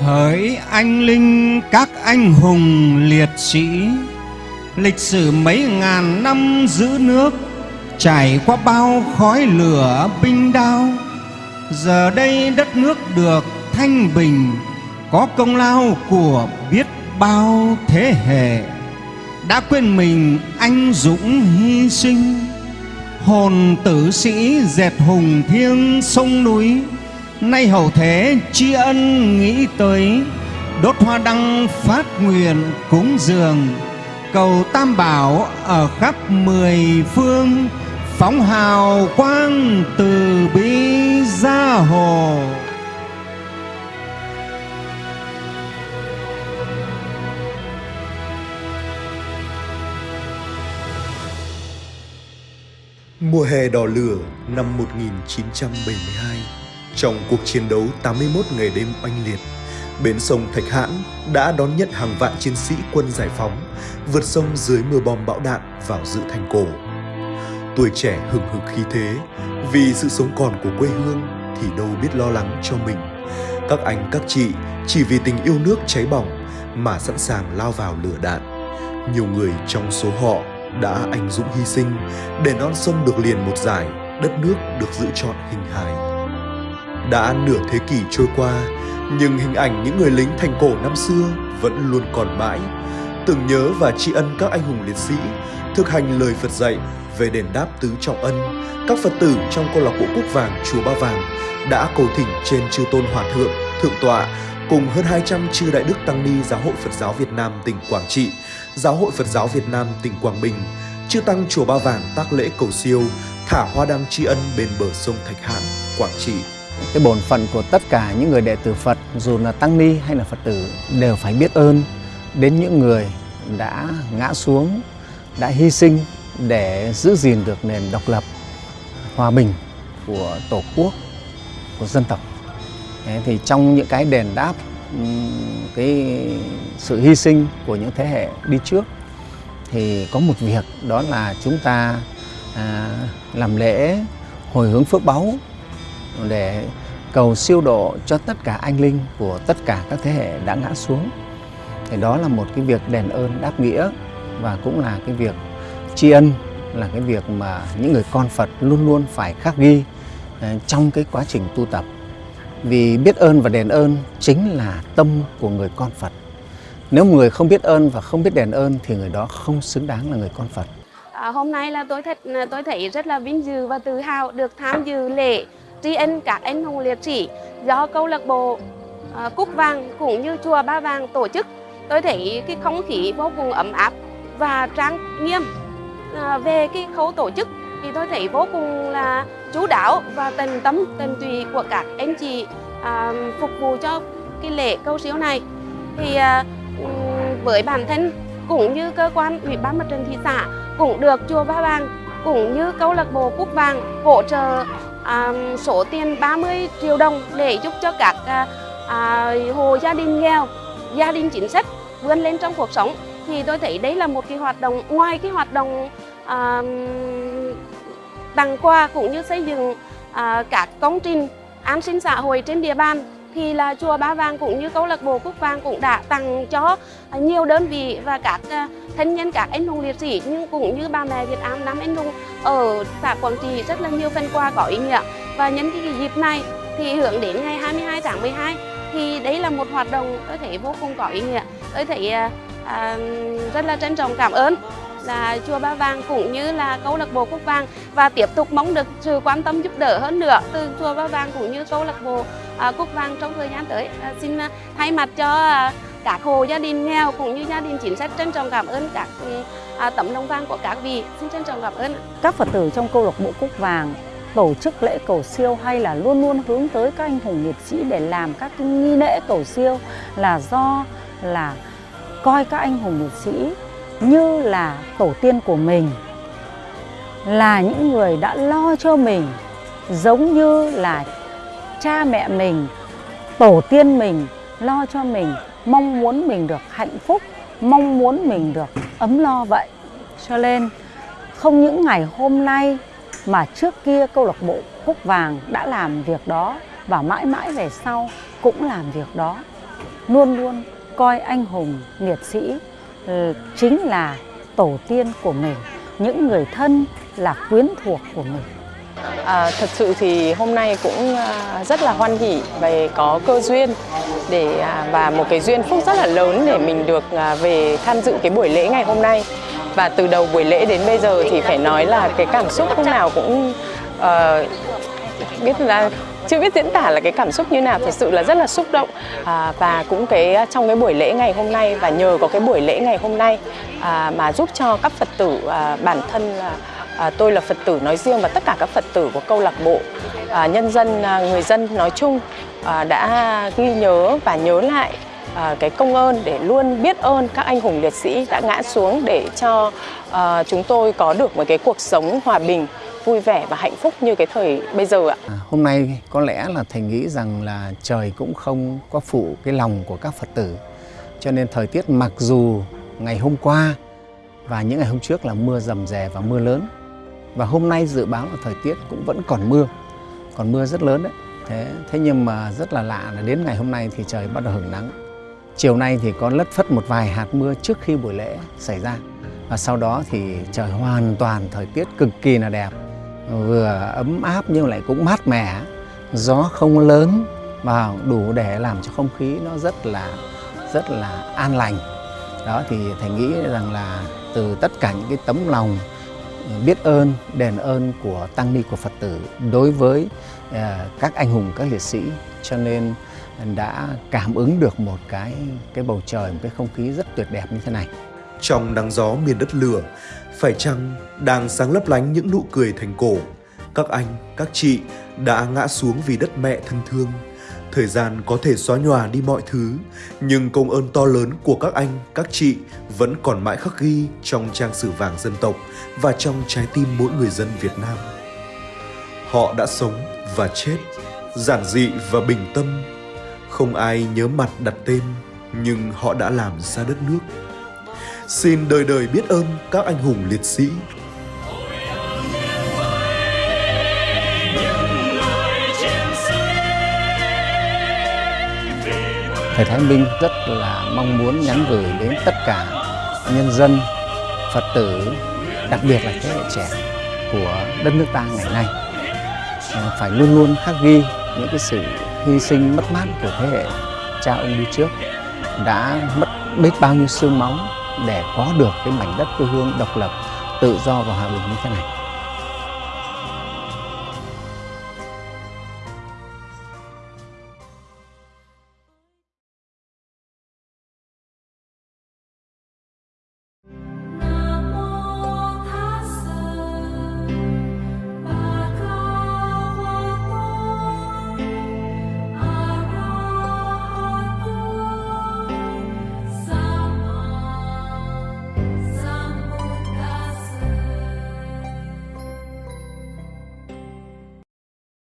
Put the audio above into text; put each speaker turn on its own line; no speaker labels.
Hỡi anh linh, các anh hùng liệt sĩ, Lịch sử mấy ngàn năm giữ nước, Trải qua bao khói lửa binh đao, Giờ đây đất nước được thanh bình, Có công lao của biết bao thế hệ. Đã quên mình anh dũng hy sinh, Hồn tử sĩ dệt hùng thiêng sông núi Nay hậu thế, tri ân nghĩ tới, Đốt hoa đăng phát nguyện cúng dường. Cầu Tam Bảo ở khắp mười phương, Phóng hào quang từ bi ra hồ
Mùa hè đỏ lửa năm 1972 trong cuộc chiến đấu 81 ngày đêm oanh liệt Bến sông Thạch Hãn đã đón nhận hàng vạn chiến sĩ quân giải phóng vượt sông dưới mưa bom bão đạn vào giữ thành cổ. Tuổi trẻ hừng hực khí thế, vì sự sống còn của quê hương thì đâu biết lo lắng cho mình. Các anh các chị chỉ vì tình yêu nước cháy bỏng mà sẵn sàng lao vào lửa đạn. Nhiều người trong số họ đã anh dũng hy sinh để non sông được liền một giải, đất nước được giữ trọn hình hài. Đã nửa thế kỷ trôi qua, nhưng hình ảnh những người lính thành cổ năm xưa vẫn luôn còn mãi, tưởng nhớ và tri ân các anh hùng liệt sĩ, thực hành lời Phật dạy về đền đáp tứ trọng ân, các Phật tử trong câu lạc bộ Quốc Vàng Chùa Ba Vàng đã cầu thỉnh trên chư tôn hòa thượng, thượng tọa cùng hơn 200 chư đại đức tăng ni Giáo hội Phật giáo Việt Nam tỉnh Quảng Trị, Giáo hội Phật giáo Việt Nam tỉnh Quảng Bình, chư tăng chùa Ba Vàng tác lễ cầu siêu, thả hoa đăng tri ân bên bờ sông Thạch Hãn, Quảng Trị.
Cái bổn phận của tất cả những người đệ tử Phật, dù là tăng ni hay là Phật tử, đều phải biết ơn đến những người đã ngã xuống, đã hy sinh để giữ gìn được nền độc lập, hòa bình của Tổ quốc, của dân tộc. Thế thì trong những cái đền đáp cái sự hy sinh của những thế hệ đi trước thì có một việc đó là chúng ta à, làm lễ hồi hướng phước báu để cầu siêu độ cho tất cả anh linh của tất cả các thế hệ đã ngã xuống. Thì đó là một cái việc đền ơn đáp nghĩa và cũng là cái việc tri ân là cái việc mà những người con Phật luôn luôn phải khắc ghi à, trong cái quá trình tu tập. Vì biết ơn và đền ơn chính là tâm của người con Phật. Nếu người không biết ơn và không biết đền ơn thì người đó không xứng đáng là người con Phật.
À, hôm nay là tôi thật tôi thấy rất là vinh dự và tự hào được tham dự lễ tri ân các anh hùng liệt sĩ do câu lạc bộ à, Cúc Vàng cũng như chùa Ba Vàng tổ chức. Tôi thấy cái không khí vô cùng ấm áp và trang nghiêm à, về cái khâu tổ chức thì tôi thấy vô cùng là chú đáo và tận tâm tận tùy của các anh chị à, phục vụ cho cái lễ câu siêu này. Thì à, với bản thân cũng như cơ quan ủy ban mặt trận thị xã cũng được chùa Ba Vàng cũng như câu lạc bộ Cúc Vàng hỗ trợ à, số tiền 30 triệu đồng để giúp cho các à, à, hộ gia đình nghèo, gia đình chính sách vươn lên trong cuộc sống. Thì tôi thấy đấy là một cái hoạt động ngoài cái hoạt động à, tặng quà cũng như xây dựng à, các công trình an sinh xã hội trên địa bàn thì là chùa Ba Vàng cũng như câu lạc bộ Cúc Vàng cũng đã tặng cho nhiều đơn vị và các à, thân nhân các anh hùng liệt sĩ nhưng cũng như bà mẹ Việt Nam năm anh hùng ở xã Quảng Trị rất là nhiều phần quà có ý nghĩa. Và nhân cái dịp này thì hưởng đến ngày 22 tháng 12 thì đấy là một hoạt động tôi thấy vô cùng có ý nghĩa. Tôi thấy à, à rất là trân trọng cảm ơn là chùa Ba Vàng cũng như là câu lạc bộ Cúc Vàng và tiếp tục mong được sự quan tâm giúp đỡ hơn nữa từ chùa Ba Vàng cũng như câu lạc bộ à, Cúc Vàng trong thời gian tới. À, xin à, thay mặt cho à, các hộ gia đình nghèo cũng như gia đình chính sách trân trọng cảm ơn các ừ, à, tấm lòng vàng của các vị. Xin trân trọng cảm ơn.
Các Phật tử trong câu lạc bộ Cúc Vàng tổ chức lễ cầu siêu hay là luôn luôn hướng tới các anh hùng liệt sĩ để làm các cái nghi lễ cầu siêu là do là coi các anh hùng liệt sĩ như là tổ tiên của mình, là những người đã lo cho mình, giống như là cha mẹ mình, tổ tiên mình lo cho mình, mong muốn mình được hạnh phúc, mong muốn mình được ấm lo vậy. Cho nên, không những ngày hôm nay mà trước kia câu lạc bộ Cúc Vàng đã làm việc đó và mãi mãi về sau cũng làm việc đó, luôn luôn coi anh hùng liệt sĩ Ờ, chính là tổ tiên của mình, những người thân là quyến thuộc của mình.
À, thật sự thì hôm nay cũng à, rất là hoan hỉ về có cơ duyên để à, và một cái duyên phúc rất là lớn để mình được à, về tham dự cái buổi lễ ngày hôm nay và từ đầu buổi lễ đến bây giờ thì phải nói là cái cảm xúc lúc nào cũng uh, biết là chưa biết diễn tả là cái cảm xúc như nào thật sự là rất là xúc động. À, và cũng cái à, trong cái buổi lễ ngày hôm nay và nhờ có cái buổi lễ ngày hôm nay à, mà giúp cho các phật tử à, bản thân là à, tôi là phật tử nói riêng và tất cả các phật tử của câu lạc bộ à, nhân dân à, người dân nói chung à, đã ghi nhớ và nhớ lại à, cái công ơn để luôn biết ơn các anh hùng liệt sĩ đã ngã xuống để cho à, chúng tôi có được một cái cuộc sống hòa bình vui vẻ và hạnh phúc như cái thời bây giờ ạ.
À, hôm nay có lẽ là thầy nghĩ rằng là trời cũng không có phụ cái lòng của các Phật tử. Cho nên thời tiết mặc dù ngày hôm qua và những ngày hôm trước là mưa rầm rè và mưa lớn. Và hôm nay dự báo là thời tiết cũng vẫn còn mưa, còn mưa rất lớn đấy. Thế, thế nhưng mà rất là lạ là đến ngày hôm nay thì trời bắt đầu hưởng nắng. Chiều nay thì có lất phất một vài hạt mưa trước khi buổi lễ xảy ra. Và sau đó thì trời hoàn toàn thời tiết cực kỳ là đẹp vừa ấm áp nhưng lại cũng mát mẻ. Gió không lớn và đủ để làm cho không khí nó rất là rất là an lành. Đó, thì thầy nghĩ rằng là từ tất cả những cái tấm lòng ờ, biết ơn, đền ơn của tăng ni của phật tử đối với ờ, các anh hùng, các liệt sĩ, cho nên đã cảm ứng được một cái cái bầu trời, một cái không khí rất tuyệt đẹp như thế này
trong nắng gió miền đất lửa. Phải chăng đang sáng lấp lánh những nụ cười thành cổ? Các anh, các chị đã ngã xuống vì đất mẹ thân thương. Thời gian có thể xóa nhòa đi mọi thứ, nhưng công ơn to lớn của các anh, các chị vẫn còn mãi khắc ghi trong trang sử vàng dân tộc và trong trái tim mỗi người dân việt nam. Họ đã sống và chết, giản dị và bình tâm. Không ai nhớ mặt đặt tên, nhưng họ đã làm ra đất nước xin đời đời biết ơn các anh hùng liệt sĩ.
Thầy Thái Minh rất là mong muốn nhắn gửi đến tất cả nhân dân, Phật tử, đặc biệt là thế hệ trẻ của đất nước ta ngày nay. Ờ, phải luôn luôn khắc ghi những cái sự hy sinh mất mát của thế hệ cha ông đi trước đã mất biết bao nhiêu xương máu để có được cái mảnh đất quê hương độc lập, tự do và hòa bình như thế này.